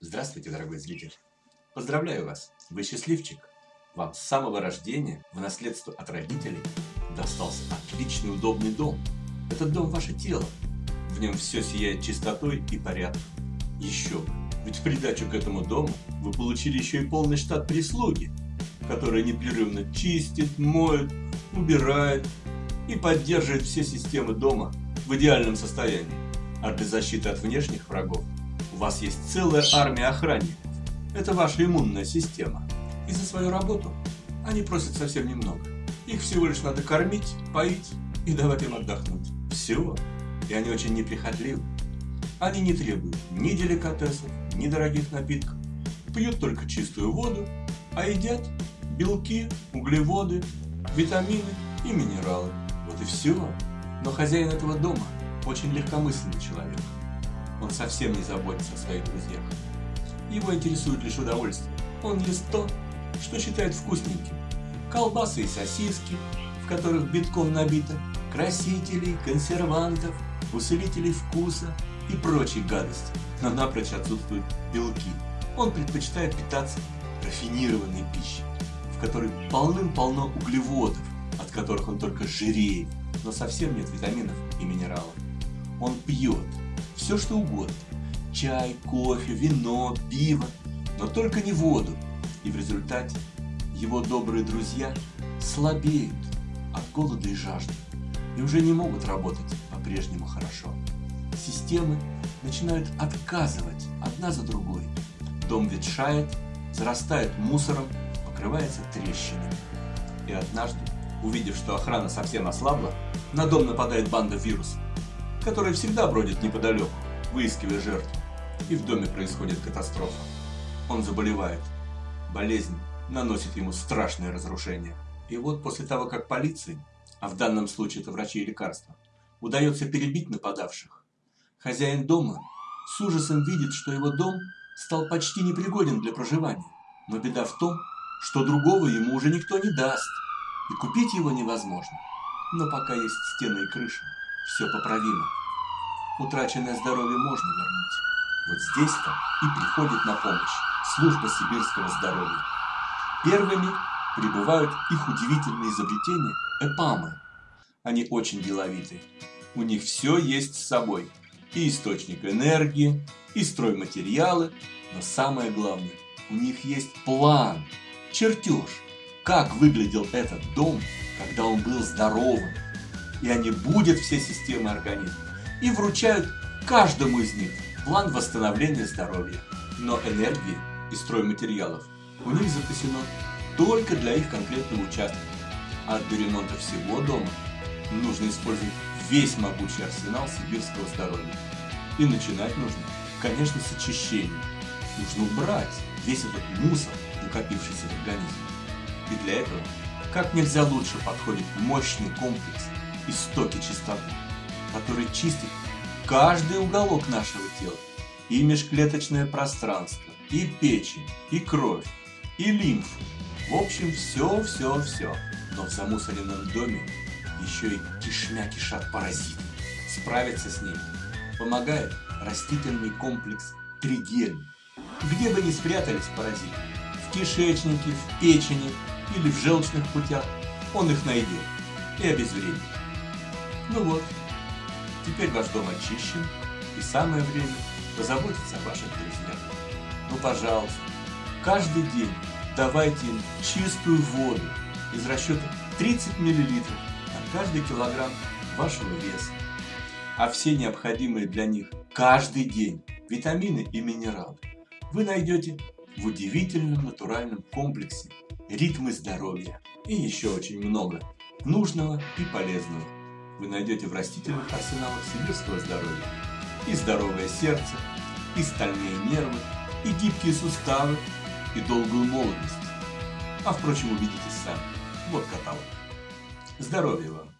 Здравствуйте, дорогой зритель! Поздравляю вас! Вы счастливчик! Вам с самого рождения в наследство от родителей достался отличный удобный дом. Этот дом – ваше тело. В нем все сияет чистотой и порядком. Еще! Ведь в придачу к этому дому вы получили еще и полный штат прислуги, которая непрерывно чистит, моет, убирает и поддерживает все системы дома в идеальном состоянии. А для защиты от внешних врагов у вас есть целая армия охранников. Это ваша иммунная система. И за свою работу они просят совсем немного. Их всего лишь надо кормить, поить и давать им отдохнуть. Все. И они очень неприхотливы. Они не требуют ни деликатесов, ни дорогих напитков. Пьют только чистую воду, а едят белки, углеводы, витамины и минералы. Вот и все. Но хозяин этого дома очень легкомысленный человек. Он совсем не заботится о своих друзьях. Его интересует лишь удовольствие. Он ест то, что считает вкусненьким. Колбасы и сосиски, в которых битком набито, красителей, консервантов, усилителей вкуса и прочей гадости, но напрочь отсутствуют белки. Он предпочитает питаться рафинированной пищей, в которой полным-полно углеводов, от которых он только жиреет, но совсем нет витаминов и минералов. Он пьет, все что угодно. Чай, кофе, вино, пиво, но только не воду. И в результате его добрые друзья слабеют от голода и жажды и уже не могут работать по-прежнему хорошо. Системы начинают отказывать одна за другой. Дом ветшает, зарастает мусором, покрывается трещинами. И однажды, увидев, что охрана совсем ослабла, на дом нападает банда вирусов который всегда бродит неподалеку, выискивая жертву. И в доме происходит катастрофа. Он заболевает. Болезнь наносит ему страшное разрушение. И вот после того, как полиции, а в данном случае это врачи и лекарства, удается перебить нападавших, хозяин дома с ужасом видит, что его дом стал почти непригоден для проживания. Но беда в том, что другого ему уже никто не даст, и купить его невозможно. Но пока есть стены и крыша, все поправимо. Утраченное здоровье можно вернуть. Вот здесь-то и приходит на помощь служба сибирского здоровья. Первыми прибывают их удивительные изобретения – эпамы. Они очень деловиты. У них все есть с собой. И источник энергии, и стройматериалы, но самое главное, у них есть план, чертеж, как выглядел этот дом, когда он был здоровым, и они будут все системы организма и вручают каждому из них план восстановления здоровья. Но энергии и стройматериалов у них запасено только для их конкретного участка. А для ремонта всего дома нужно использовать весь могучий арсенал сибирского здоровья. И начинать нужно, конечно, с очищения. Нужно убрать весь этот мусор, накопившийся в организме. И для этого как нельзя лучше подходит мощный комплекс истоки чистоты, который чистит каждый уголок нашего тела, и межклеточное пространство, и печень, и кровь, и лимфу. В общем, все-все-все. Но в замусоренном доме еще и кишмя кишат паразиты. Справиться с ними помогает растительный комплекс Тригель. Где бы ни спрятались паразиты, в кишечнике, в печени или в желчных путях, он их найдет и обезвредит. Ну вот, теперь ваш дом очищен, и самое время позаботиться о ваших друзьях. Ну, пожалуйста, каждый день давайте им чистую воду из расчета 30 мл на каждый килограмм вашего веса. А все необходимые для них каждый день витамины и минералы вы найдете в удивительном натуральном комплексе ритмы здоровья и еще очень много нужного и полезного вы найдете в растительных арсеналах сибирского здоровья. И здоровое сердце, и стальные нервы, и гибкие суставы, и долгую молодость. А впрочем, убедитесь сами. Вот каталог. Здоровья вам!